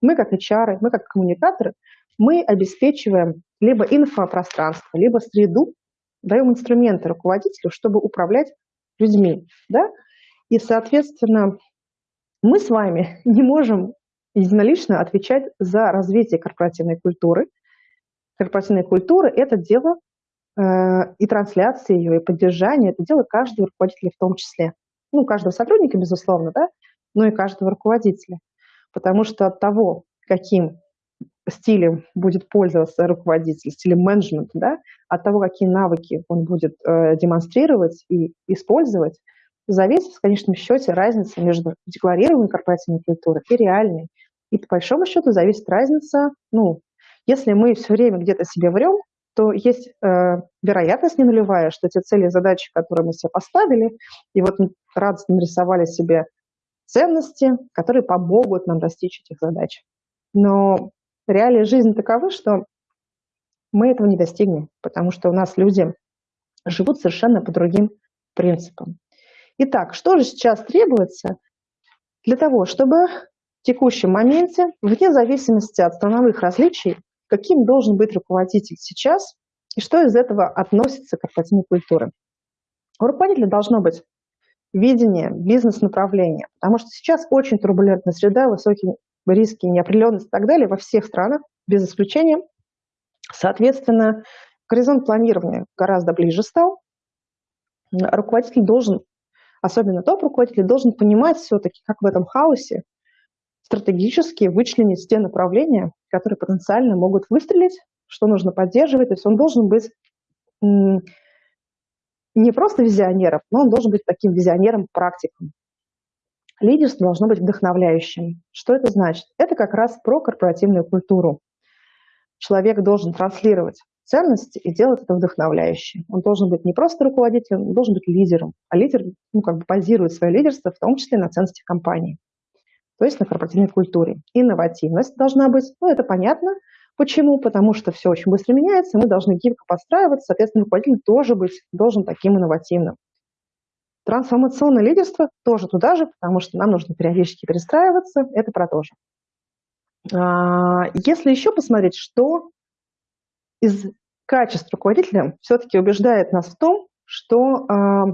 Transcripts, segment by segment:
Мы как HR, мы как коммуникаторы, мы обеспечиваем либо инфопространство, либо среду, даем инструменты руководителю, чтобы управлять людьми. Да? И, соответственно, мы с вами не можем единолично отвечать за развитие корпоративной культуры. Корпоративная культура – это дело э, и трансляции ее, и поддержания, это дело каждого руководителя в том числе. Ну, каждого сотрудника, безусловно, да, но и каждого руководителя. Потому что от того, каким стилем будет пользоваться руководитель, стилем менеджмента, да, от того, какие навыки он будет э, демонстрировать и использовать, зависит в конечном счете разница между декларируемой корпоративной культурой и реальной. И по большому счету зависит разница, ну, если мы все время где-то себе врем, то есть э, вероятность не нулевая, что те цели и задачи, которые мы себе поставили, и вот радостно нарисовали себе ценности, которые помогут нам достичь этих задач. Но реалии жизни таковы, что мы этого не достигнем, потому что у нас люди живут совершенно по другим принципам. Итак, что же сейчас требуется для того, чтобы в текущем моменте, вне зависимости от страновых различий, каким должен быть руководитель сейчас и что из этого относится к корпоративной культуре. У руководителя должно быть видение, бизнес-направление, потому что сейчас очень турбулентная среда, высокие риски, неопределенность и так далее во всех странах, без исключения. Соответственно, горизонт планирования гораздо ближе стал. Руководитель должен, особенно топ-руководитель, должен понимать все-таки, как в этом хаосе стратегически вычленить те направления, которые потенциально могут выстрелить, что нужно поддерживать. То есть он должен быть не просто визионером, но он должен быть таким визионером-практиком. Лидерство должно быть вдохновляющим. Что это значит? Это как раз про корпоративную культуру. Человек должен транслировать ценности и делать это вдохновляюще. Он должен быть не просто руководителем, он должен быть лидером. А лидер ну, как бы базирует свое лидерство в том числе на ценности компании, то есть на корпоративной культуре. Инновативность должна быть, ну это понятно. Почему? Потому что все очень быстро меняется, мы должны гибко подстраиваться, соответственно, руководитель тоже быть, должен таким инновативным. Трансформационное лидерство тоже туда же, потому что нам нужно периодически перестраиваться, это про то же. А, если еще посмотреть, что из качеств руководителя все-таки убеждает нас в том, что а,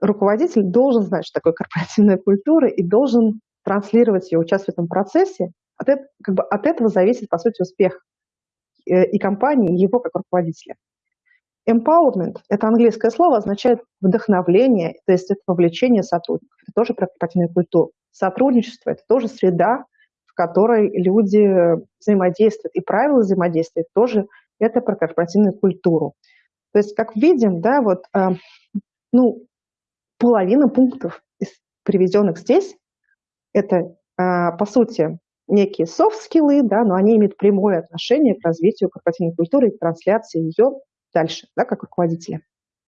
руководитель должен знать, что такое корпоративная культура и должен транслировать ее, участвовать в этом процессе. От, как бы от этого зависит, по сути, успех э, и компании, и его как руководителя. Empowerment – это английское слово, означает вдохновление, то есть это вовлечение сотрудников. Это тоже про корпоративную культуру. Сотрудничество – это тоже среда, в которой люди взаимодействуют. И правила взаимодействия тоже это про корпоративную культуру. То есть, как видим, да, вот, э, ну, половина пунктов, приведенных здесь, это, э, по сути, некие софт-скиллы, да, но они имеют прямое отношение к развитию корпоративной культуры и к трансляции ее дальше, да, как руководителя.